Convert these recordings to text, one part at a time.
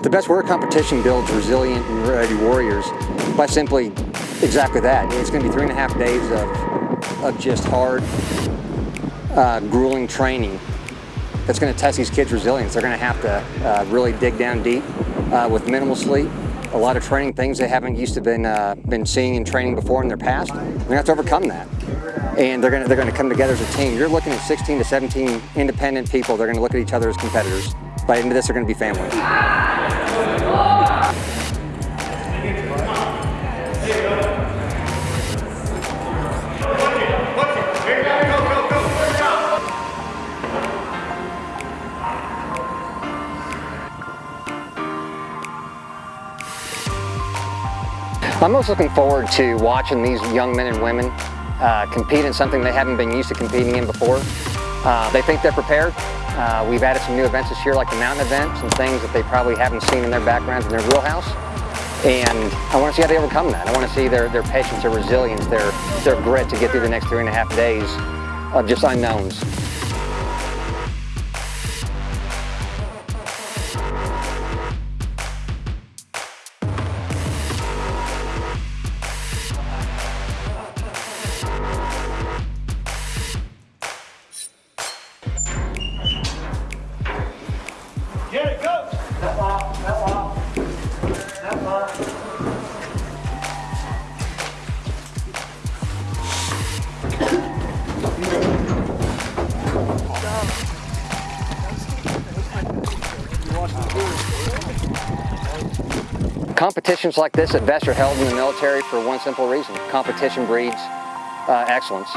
The best warrior competition builds resilient and ready warriors by simply exactly that. It's going to be three and a half days of, of just hard, uh, grueling training that's going to test these kids' resilience. They're going to have to uh, really dig down deep uh, with minimal sleep, a lot of training things they haven't used to been uh, been seeing and training before in their past. They're going to have to overcome that, and they're going to they're going to come together as a team. You're looking at 16 to 17 independent people. They're going to look at each other as competitors. By the end of this, they're going to be family. I'm most looking forward to watching these young men and women uh, compete in something they haven't been used to competing in before. Uh, they think they're prepared. Uh, we've added some new events this year like the mountain event, some things that they probably haven't seen in their backgrounds in their wheelhouse. And I want to see how they overcome that. I want to see their, their patience, their resilience, their, their grit to get through the next three and a half days of just unknowns. Competitions like this at best are held in the military for one simple reason. Competition breeds uh, excellence.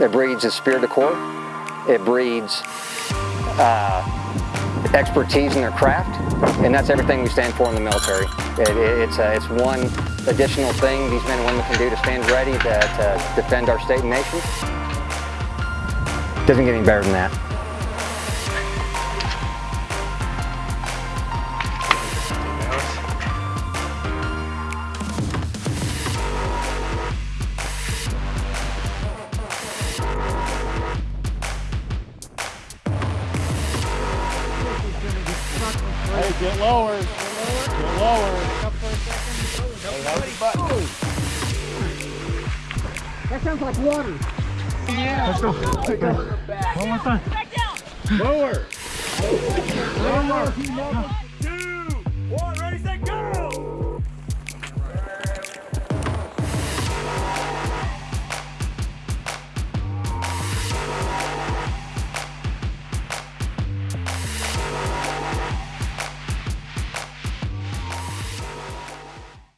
It breeds a spirit of corps. It breeds uh, expertise in their craft, and that's everything we stand for in the military. It, it, it's, uh, it's one additional thing these men and women can do to stand ready to, to defend our state and nation. Doesn't get any better than that. Get lower. Get lower. That sounds like water. Let's go. Let's go. One more time. Lower. Lower. Two, one, ready, set.